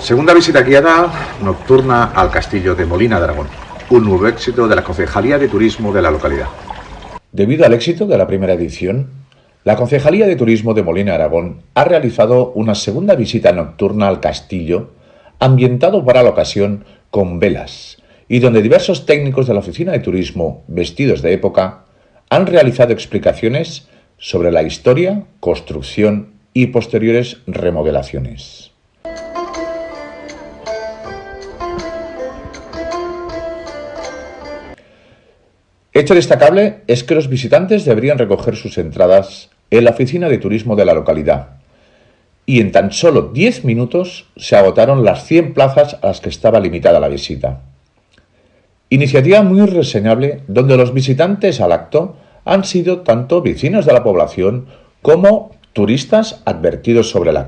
Segunda visita guiada nocturna al castillo de Molina de Aragón, un nuevo éxito de la Concejalía de Turismo de la localidad. Debido al éxito de la primera edición, la Concejalía de Turismo de Molina de Aragón ha realizado una segunda visita nocturna al castillo, ambientado para la ocasión con velas, y donde diversos técnicos de la Oficina de Turismo, vestidos de época, han realizado explicaciones sobre la historia, construcción y posteriores remodelaciones. Hecho destacable es que los visitantes deberían recoger sus entradas en la oficina de turismo de la localidad y en tan solo 10 minutos se agotaron las 100 plazas a las que estaba limitada la visita. Iniciativa muy reseñable donde los visitantes al acto han sido tanto vecinos de la población como turistas advertidos sobre la